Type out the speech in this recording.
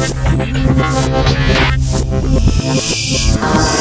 Oh, my God.